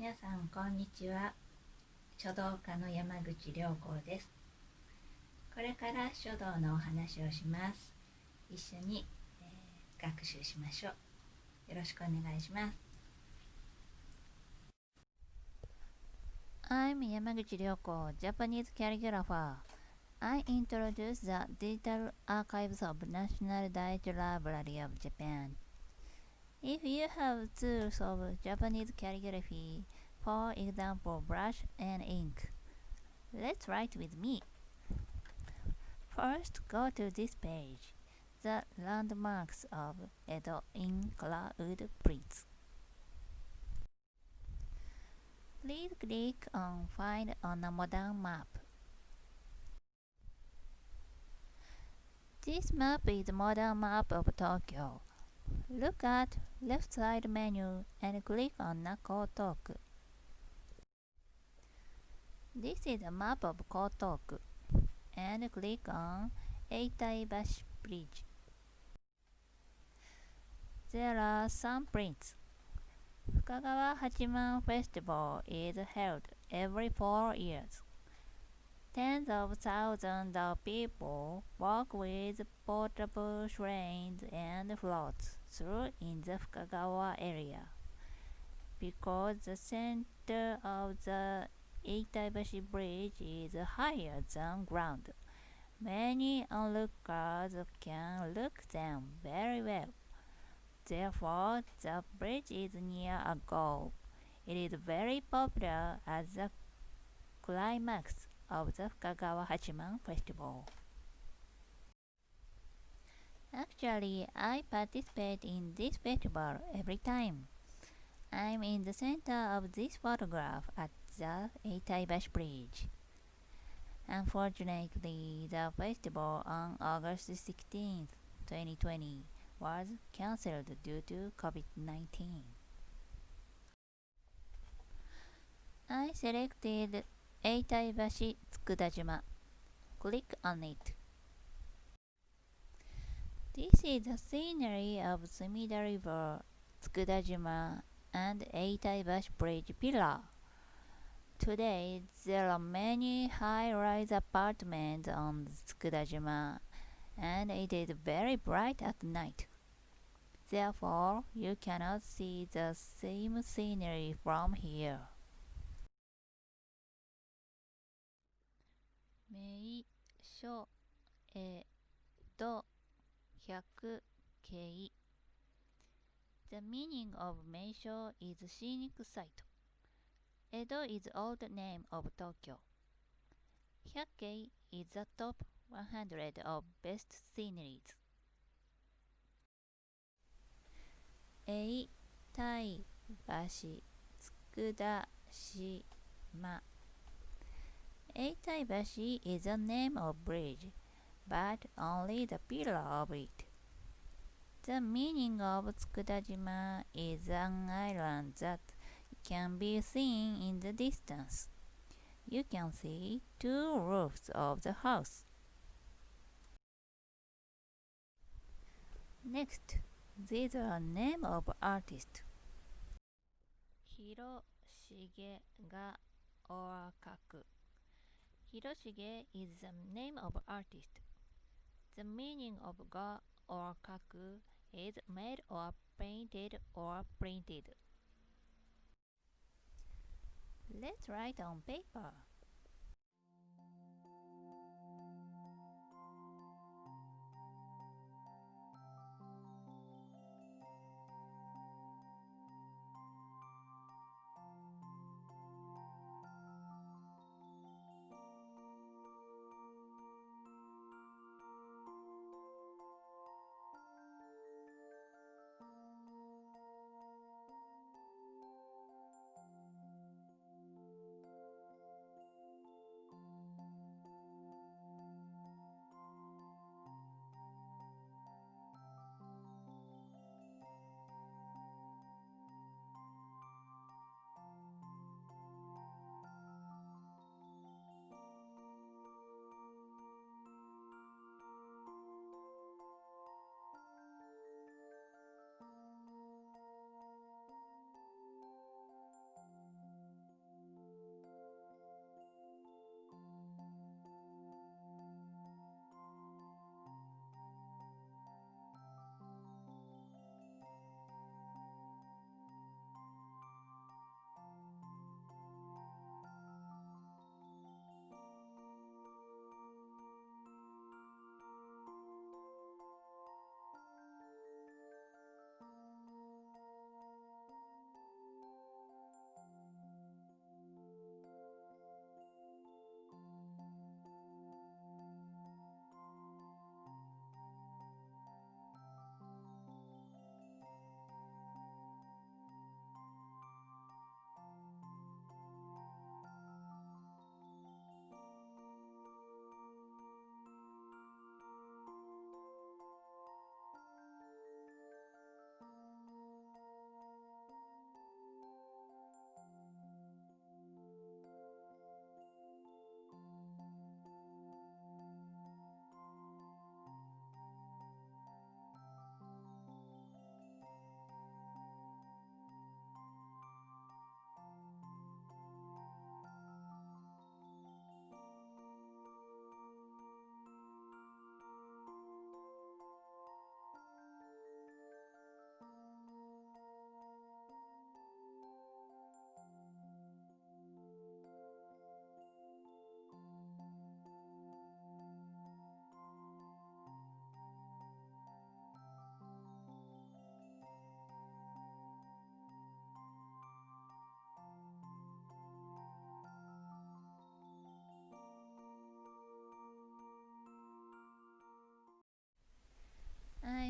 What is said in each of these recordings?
皆さんこんにちは書道家の山口良子ですこれから書道のお話をします一緒に、えー、学習しましょうよろしくお願いします I'm Yamaguchi Ryoko, Japanese calligrapher. I introduce the digital archives of National Daiichi Library of Japan. If you have tools of Japanese calligraphy, for example brush and ink, let's write with me. First, go to this page, the landmarks of Edo in color prints. Please click on Find on a modern map. This map is modern map of Tokyo. Look at left side menu and click on Nakotoku. This is a map of Kotoku and click on Eitaibashi Bridge. There are some prints. Fukagawa Hachiman Festival is held every four years. Tens of thousands of people walk with portable shrines and floats through in the Fukagawa area. Because the center of the Eitaibashi Bridge is higher than ground, many onlookers can look them very well. Therefore, the bridge is near a goal. It is very popular as a climax of the Fukagawa Hachiman Festival. Actually, I participate in this festival every time. I'm in the center of this photograph at the Eitaibashi Bridge. Unfortunately, the festival on August 16, 2020 was cancelled due to COVID-19. I selected Eitaibashi Tsukudajima. Click on it. This is the scenery of Sumida River, Tsukudajima, and Eitaibashi Bridge Pillar. Today, there are many high-rise apartments on Tsukudajima, and it is very bright at night. Therefore, you cannot see the same scenery from here. 名所江戸百景 The meaning of 名所 is scenic site. Edo is old name of Tokyo. Hyakkei is the top 100 of best sceneries. 永泰橋佃島 Eitaibashi is the name of bridge, but only the pillar of it. The meaning of Tsukudajima is an island that can be seen in the distance. You can see two roofs of the house. Next, these are name of artist. Hiroshige ga Orakaku. Hiroshige is the name of artist. The meaning of ga or kaku is made or painted or printed. Let's write on paper.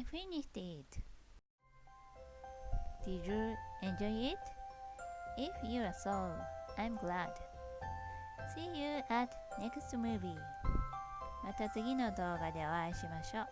I finished it. Did you enjoy it? If you are so, I'm glad. See you at next movie. また次の動画でお会いしましょう。